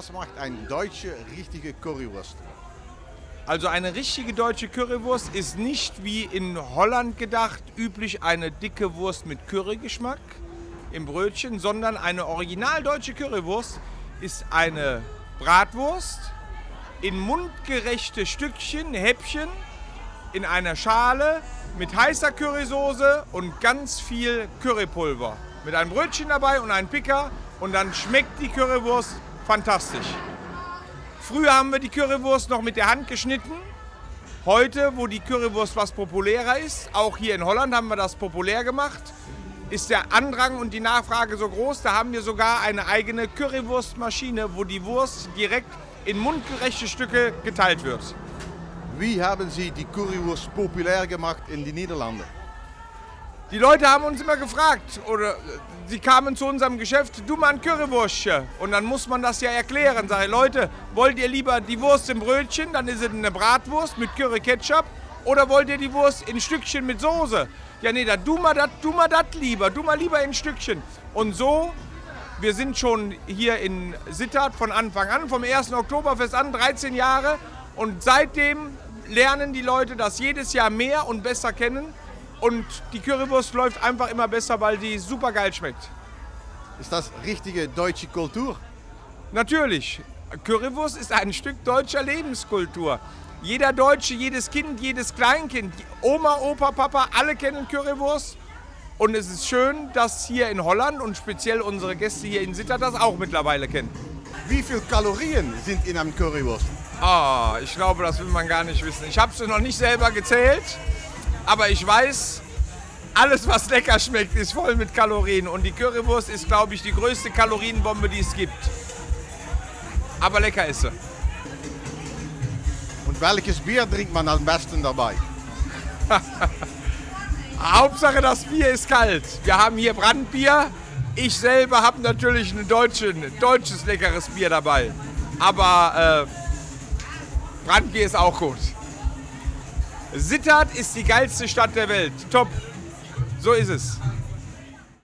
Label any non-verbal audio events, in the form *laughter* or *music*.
Was macht eine deutsche richtige Currywurst? Also eine richtige deutsche Currywurst ist nicht wie in Holland gedacht üblich eine dicke Wurst mit Currygeschmack im Brötchen, sondern eine original deutsche Currywurst ist eine Bratwurst in mundgerechte Stückchen, Häppchen in einer Schale mit heißer Currysoße und ganz viel Currypulver. Mit einem Brötchen dabei und einem Picker und dann schmeckt die Currywurst fantastisch. Früher haben wir die Currywurst noch mit der Hand geschnitten. Heute, wo die Currywurst was populärer ist, auch hier in Holland haben wir das populär gemacht, ist der Andrang und die Nachfrage so groß, da haben wir sogar eine eigene Currywurstmaschine, wo die Wurst direkt in mundgerechte Stücke geteilt wird. Wie haben Sie die Currywurst populär gemacht in den Niederlanden? Die Leute haben uns immer gefragt, oder sie kamen zu unserem Geschäft, du mal ein Currywurstchen. Und dann muss man das ja erklären. Sag ich, Leute, wollt ihr lieber die Wurst im Brötchen, dann ist es eine Bratwurst mit Curry Ketchup, oder wollt ihr die Wurst in Stückchen mit Soße? Ja, nee, dann du mal das du mal dat lieber, du mal lieber in Stückchen. Und so, wir sind schon hier in Sittard von Anfang an, vom 1. Oktoberfest an, 13 Jahre. Und seitdem lernen die Leute das jedes Jahr mehr und besser kennen. Und die Currywurst läuft einfach immer besser, weil die super geil schmeckt. Ist das richtige deutsche Kultur? Natürlich, Currywurst ist ein Stück deutscher Lebenskultur. Jeder Deutsche, jedes Kind, jedes Kleinkind, Oma, Opa, Papa, alle kennen Currywurst. Und es ist schön, dass hier in Holland und speziell unsere Gäste hier in Sittard das auch mittlerweile kennen. Wie viele Kalorien sind in einem Currywurst? Ah, ich glaube, das will man gar nicht wissen. Ich habe es noch nicht selber gezählt. Aber ich weiß, alles was lecker schmeckt, ist voll mit Kalorien. Und die Currywurst ist, glaube ich, die größte Kalorienbombe, die es gibt. Aber lecker ist sie. Und welches Bier trinkt man am besten dabei? *laughs* Hauptsache das Bier ist kalt. Wir haben hier Brandbier. Ich selber habe natürlich ein, deutsches, ein deutsches leckeres Bier dabei. Aber äh, Brandbier ist auch gut. Sittard ist die geilste Stadt der Welt. Top. So ist es.